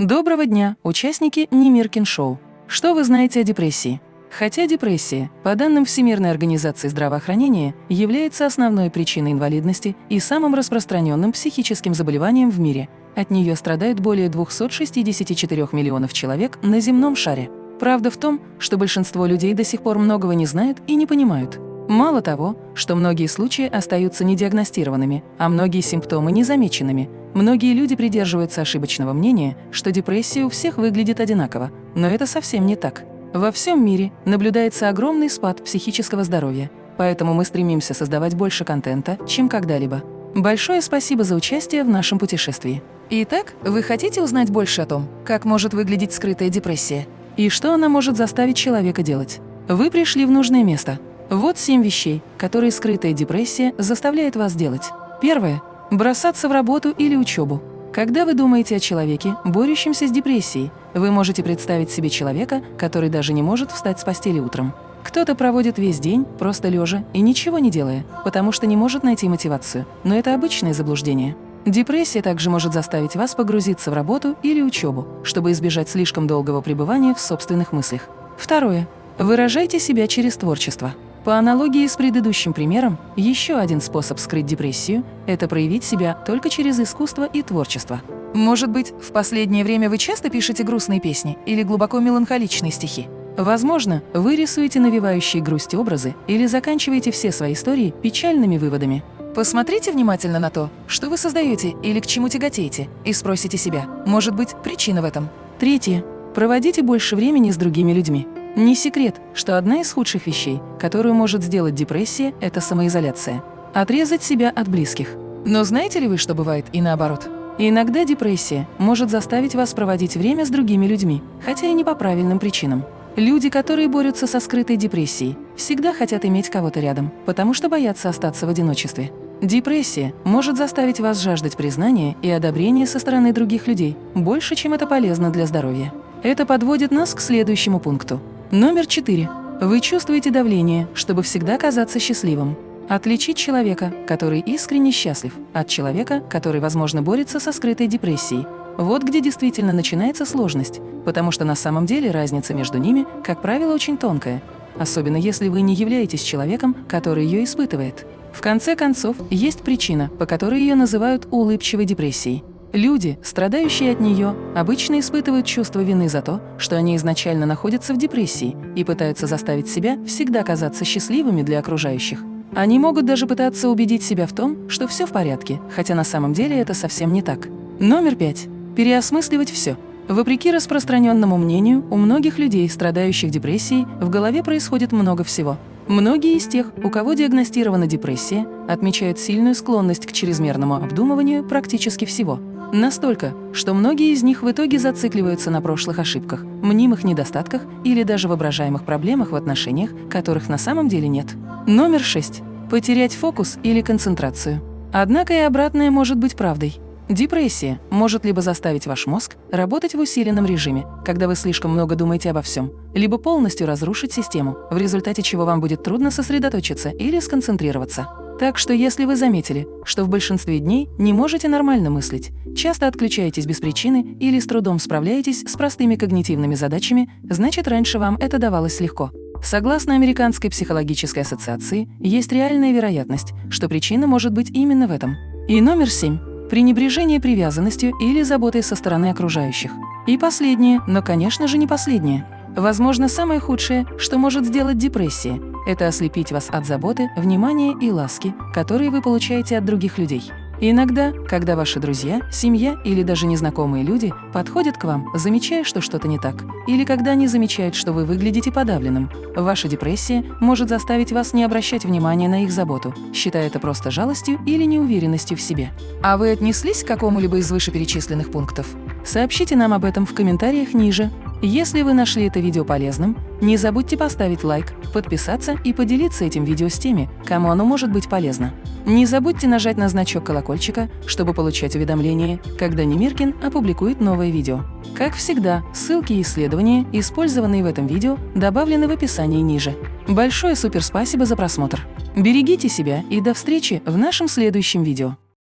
Доброго дня, участники Немиркин Шоу. Что вы знаете о депрессии? Хотя депрессия, по данным Всемирной организации здравоохранения, является основной причиной инвалидности и самым распространенным психическим заболеванием в мире, от нее страдают более 264 миллионов человек на земном шаре. Правда в том, что большинство людей до сих пор многого не знают и не понимают. Мало того, что многие случаи остаются недиагностированными, а многие симптомы незамеченными. Многие люди придерживаются ошибочного мнения, что депрессия у всех выглядит одинаково, но это совсем не так. Во всем мире наблюдается огромный спад психического здоровья, поэтому мы стремимся создавать больше контента, чем когда-либо. Большое спасибо за участие в нашем путешествии. Итак, вы хотите узнать больше о том, как может выглядеть скрытая депрессия и что она может заставить человека делать? Вы пришли в нужное место – вот семь вещей, которые скрытая депрессия заставляет вас делать. Первое – бросаться в работу или учебу. Когда вы думаете о человеке, борющемся с депрессией, вы можете представить себе человека, который даже не может встать с постели утром. Кто-то проводит весь день, просто лежа и ничего не делая, потому что не может найти мотивацию, но это обычное заблуждение. Депрессия также может заставить вас погрузиться в работу или учебу, чтобы избежать слишком долгого пребывания в собственных мыслях. Второе. Выражайте себя через творчество. По аналогии с предыдущим примером, еще один способ скрыть депрессию – это проявить себя только через искусство и творчество. Может быть, в последнее время вы часто пишете грустные песни или глубоко меланхоличные стихи? Возможно, вы рисуете навевающие грусть образы или заканчиваете все свои истории печальными выводами. Посмотрите внимательно на то, что вы создаете или к чему тяготеете, и спросите себя, может быть, причина в этом. Третье. Проводите больше времени с другими людьми. Не секрет, что одна из худших вещей, которую может сделать депрессия, это самоизоляция. Отрезать себя от близких. Но знаете ли вы, что бывает и наоборот? иногда депрессия может заставить вас проводить время с другими людьми, хотя и не по правильным причинам. Люди, которые борются со скрытой депрессией, всегда хотят иметь кого-то рядом, потому что боятся остаться в одиночестве. Депрессия может заставить вас жаждать признания и одобрения со стороны других людей, больше, чем это полезно для здоровья. Это подводит нас к следующему пункту. Номер четыре. Вы чувствуете давление, чтобы всегда казаться счастливым. Отличить человека, который искренне счастлив, от человека, который, возможно, борется со скрытой депрессией. Вот где действительно начинается сложность, потому что на самом деле разница между ними, как правило, очень тонкая, особенно если вы не являетесь человеком, который ее испытывает. В конце концов, есть причина, по которой ее называют улыбчивой депрессией. Люди, страдающие от нее, обычно испытывают чувство вины за то, что они изначально находятся в депрессии и пытаются заставить себя всегда казаться счастливыми для окружающих. Они могут даже пытаться убедить себя в том, что все в порядке, хотя на самом деле это совсем не так. Номер пять. Переосмысливать все. Вопреки распространенному мнению, у многих людей, страдающих депрессией, в голове происходит много всего. Многие из тех, у кого диагностирована депрессия, отмечают сильную склонность к чрезмерному обдумыванию практически всего – Настолько, что многие из них в итоге зацикливаются на прошлых ошибках, мнимых недостатках или даже воображаемых проблемах в отношениях, которых на самом деле нет. Номер 6. Потерять фокус или концентрацию. Однако и обратное может быть правдой. Депрессия может либо заставить ваш мозг работать в усиленном режиме, когда вы слишком много думаете обо всем, либо полностью разрушить систему, в результате чего вам будет трудно сосредоточиться или сконцентрироваться. Так что если вы заметили, что в большинстве дней не можете нормально мыслить, часто отключаетесь без причины или с трудом справляетесь с простыми когнитивными задачами, значит, раньше вам это давалось легко. Согласно Американской психологической ассоциации, есть реальная вероятность, что причина может быть именно в этом. И номер семь – пренебрежение привязанностью или заботой со стороны окружающих. И последнее, но, конечно же, не последнее. Возможно, самое худшее, что может сделать депрессия – это ослепить вас от заботы, внимания и ласки, которые вы получаете от других людей. иногда, когда ваши друзья, семья или даже незнакомые люди подходят к вам, замечая, что что-то не так, или когда они замечают, что вы выглядите подавленным, ваша депрессия может заставить вас не обращать внимания на их заботу, считая это просто жалостью или неуверенностью в себе. А вы отнеслись к какому-либо из вышеперечисленных пунктов? Сообщите нам об этом в комментариях ниже. Если вы нашли это видео полезным, не забудьте поставить лайк, подписаться и поделиться этим видео с теми, кому оно может быть полезно. Не забудьте нажать на значок колокольчика, чтобы получать уведомления, когда Немиркин опубликует новое видео. Как всегда, ссылки и исследования, использованные в этом видео, добавлены в описании ниже. Большое суперспасибо за просмотр! Берегите себя и до встречи в нашем следующем видео!